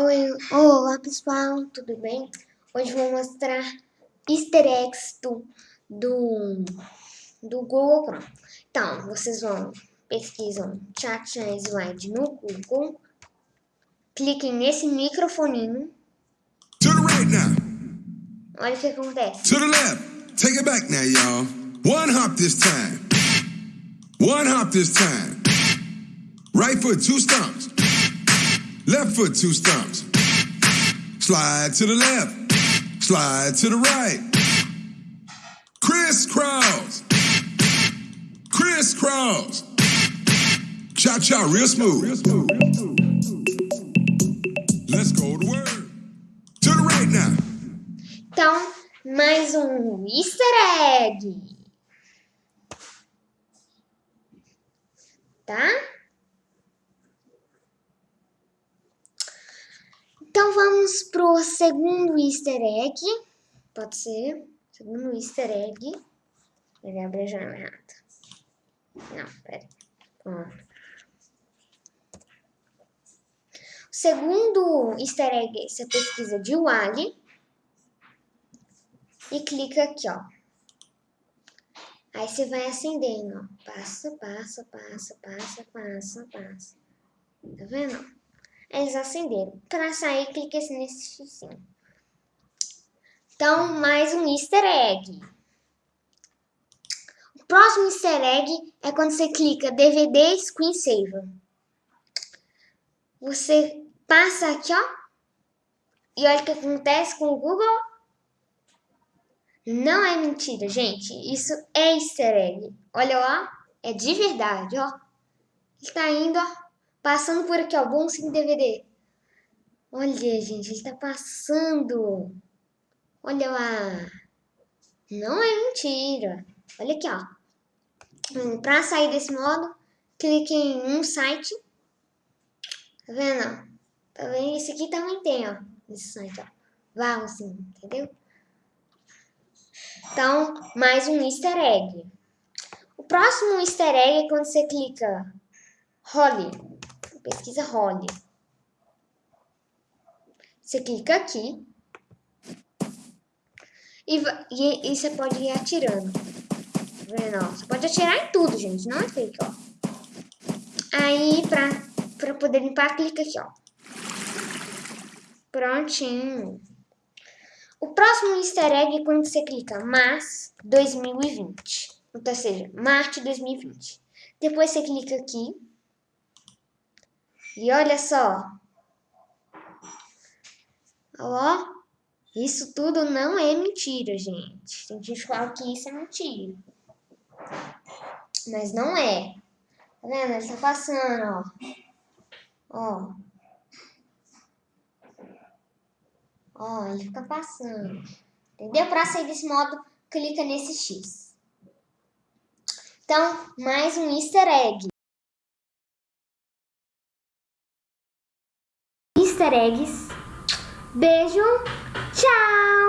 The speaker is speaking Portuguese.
Oi, olá pessoal, tudo bem? Hoje vou mostrar easter eggs do, do, do Google Chrome. Então, vocês vão, pesquisam Chat Slide no Google, cliquem nesse microfoninho. To the right now. Olha o que acontece. To the left. Take it back now, y'all. One hop this time. One hop this time. Right foot, two stumps. Left foot, two stumps. Slide to the left. Slide to the right. Crisscross. Crisscross. Cha cha, real smooth. Let's go to work. To the right now. Então, mais um easter egg. Tá? Então vamos pro segundo easter egg. Pode ser. Segundo easter egg. Ele abre a janela errada. Não, pera. O segundo easter egg, você pesquisa de Wally e clica aqui, ó. Aí você vai acendendo, ó. Passa, passa, passa, passa, passa, passa. Tá vendo? Eles acenderam. Para sair, clique nesse xizinho. Então, mais um easter egg. O próximo easter egg é quando você clica DVD Screensaver. Você passa aqui, ó. E olha o que acontece com o Google. Não é mentira, gente. Isso é easter egg. Olha lá. É de verdade, ó. Ele tá indo, ó. Passando por aqui, ó. Bom sim DVD. Olha, gente. Ele tá passando. Olha lá. Não é mentira. Olha aqui, ó. Hum, pra sair desse modo, clique em um site. Tá vendo? Tá vendo? Esse aqui também tem, ó. Esse site, ó. Vá assim, entendeu? Então, mais um easter egg. O próximo easter egg é quando você clica Holly. Pesquisa Holly. Você clica aqui. E, e, e você pode ir atirando. Tá você pode atirar em tudo, gente. Não é fake, ó. Aí, pra, pra poder limpar, clica aqui, ó. Prontinho. O próximo easter egg é quando você clica Mars 2020. Então, ou seja, Marte 2020. Depois você clica aqui. E olha só. Ó. Isso tudo não é mentira, gente. Tem gente que fala que isso é mentira. Mas não é. Tá vendo? Ele tá passando, ó. Ó. Ó, ele fica passando. Entendeu? Para sair desse modo, clica nesse X. Então, mais um easter egg. Easter eggs. Beijo. Tchau!